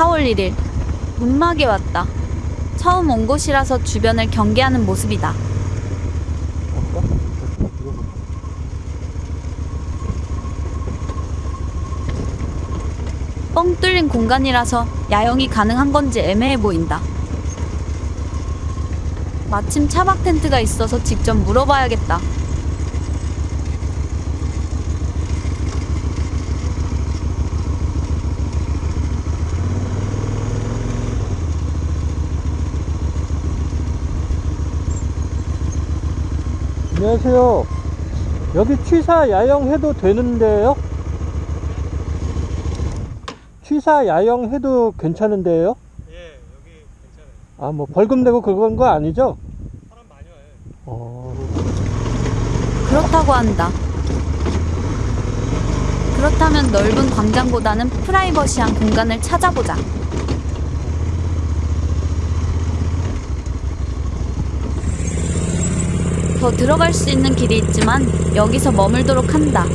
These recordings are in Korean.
4월 1일 문막에 왔다. 처음 온 곳이라서 주변을 경계하는 모습이다. 뻥 뚫린 공간이라서 야영이 가능한 건지 애매해 보인다. 마침 차박 텐트가 있어서 직접 물어봐야겠다. 안녕하세요. 여기 취사 야영 해도 되는데요? 취사 야영 해도 괜찮은데요? 예, 여기 괜찮아요. 아, 뭐 벌금 내고 그건 거 아니죠? 사람 많이 와요. 어, 그렇다고 한다. 그렇다면 넓은 광장보다는 프라이버시한 공간을 찾아보자. 더 들어갈 수 있는 길이 있지만 여기서 머물도록 한다.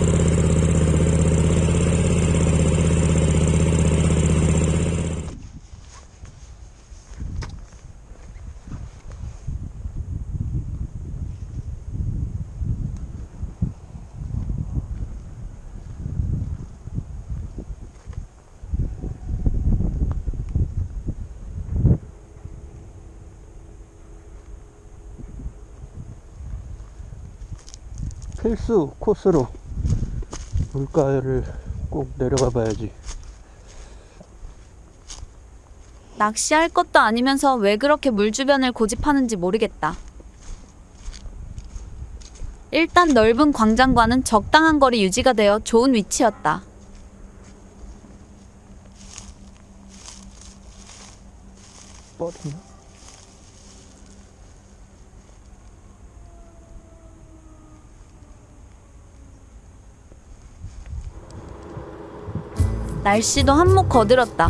필수 코스로 물가를 꼭 내려가 봐야지. 낚시할 것도 아니면서 왜 그렇게 물 주변을 고집하는지 모르겠다. 일단 넓은 광장과는 적당한 거리 유지가 되어 좋은 위치였다. 뻗었나? 날씨도 한몫 거들었다.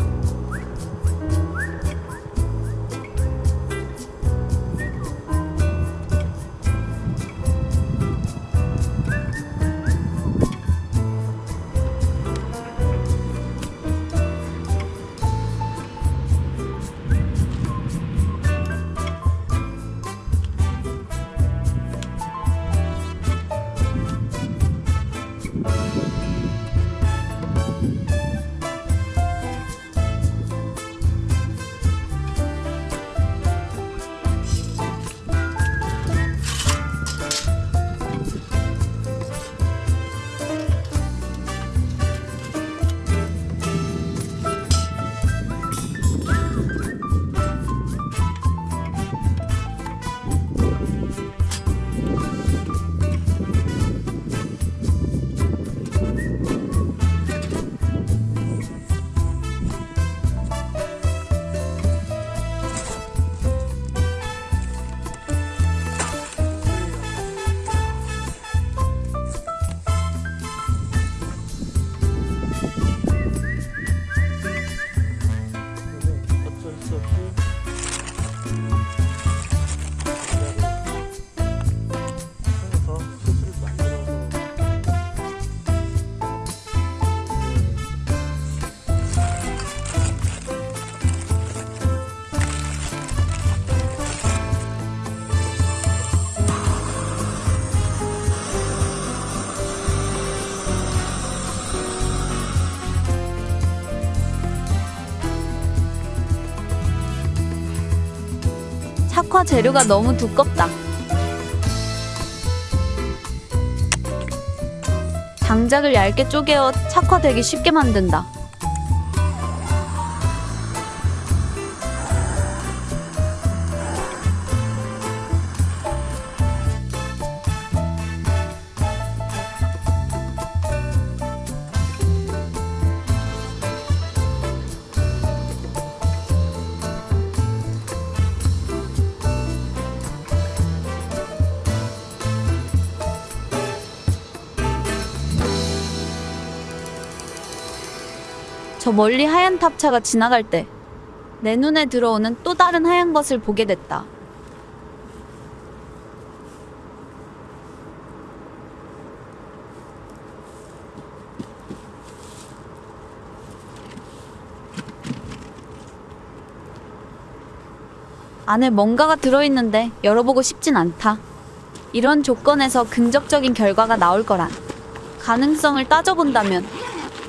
착화 재료가 너무 두껍다. 장작을 얇게 쪼개어 착화되기 쉽게 만든다. 저 멀리 하얀 탑차가 지나갈 때 내 눈에 들어오는 또 다른 하얀 것을 보게 됐다. 안에 뭔가가 들어있는데 열어보고 싶진 않다. 이런 조건에서 긍정적인 결과가 나올 거란 가능성을 따져본다면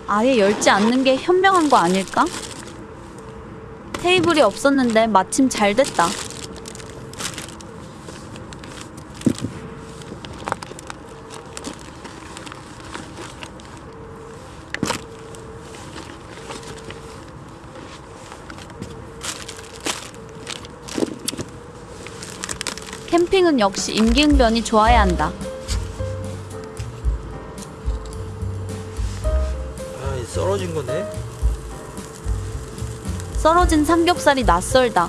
아예 열지 않는 게 현명한 거 아닐까? 테이블이 없었는데 마침 잘 됐다. 캠핑은 역시 임기응변이 좋아야 한다. 썰어진 거네. 썰어진 삼겹살이 낯설다.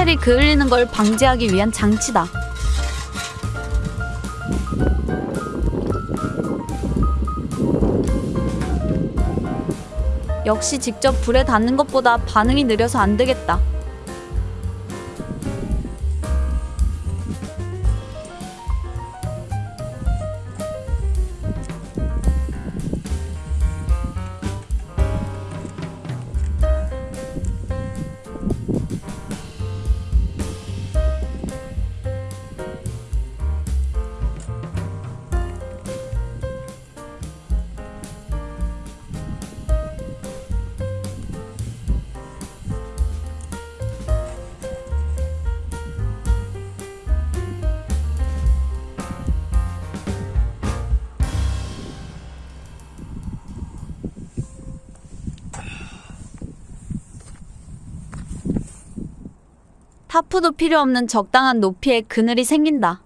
코펠이 그을리는 걸 방지하기 위한 장치다. 역시 직접 불에 닿는 것보다 반응이 느려서 안 되겠다. 타프도 필요 없는 적당한 높이의 그늘이 생긴다.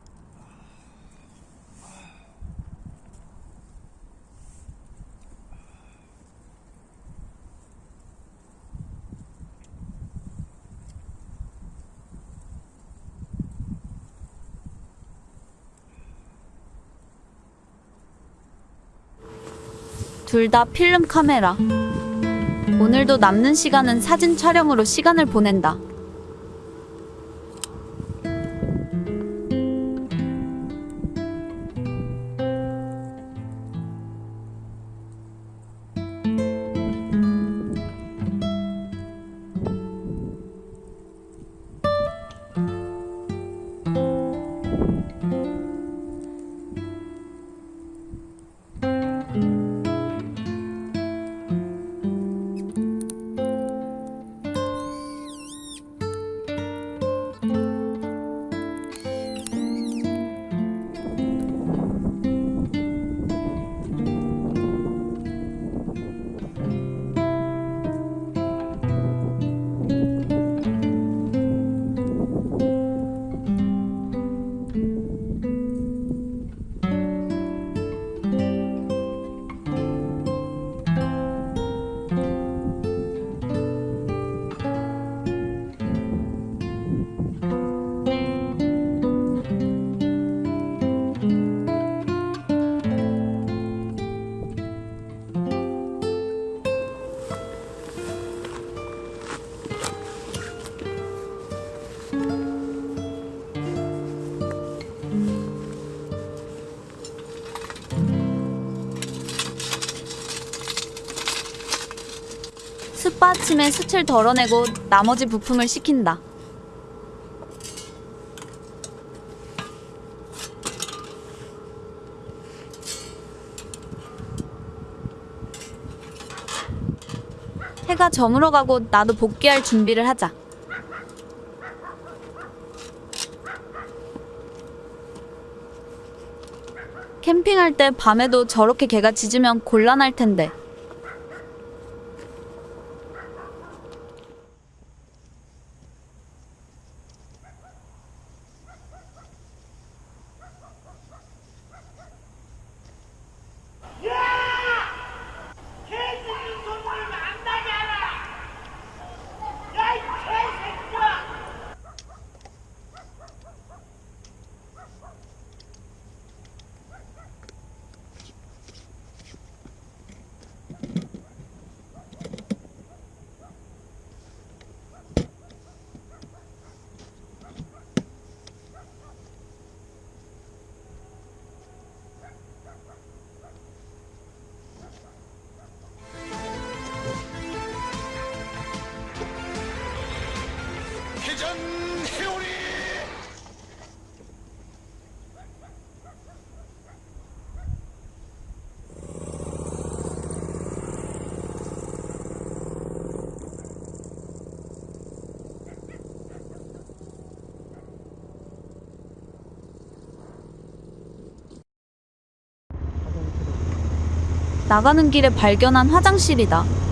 둘 다 필름 카메라. 오늘도 남는 시간은 사진 촬영으로 시간을 보낸다. 숯받침에 숯을 덜어내고 나머지 부품을 식힌다. 해가 저물어 가고 나도 복귀할 준비를 하자. 캠핑할 때 밤에도 저렇게 개가 짖으면 곤란할 텐데. 회오리 나가는 길에 발견한 화장실이다.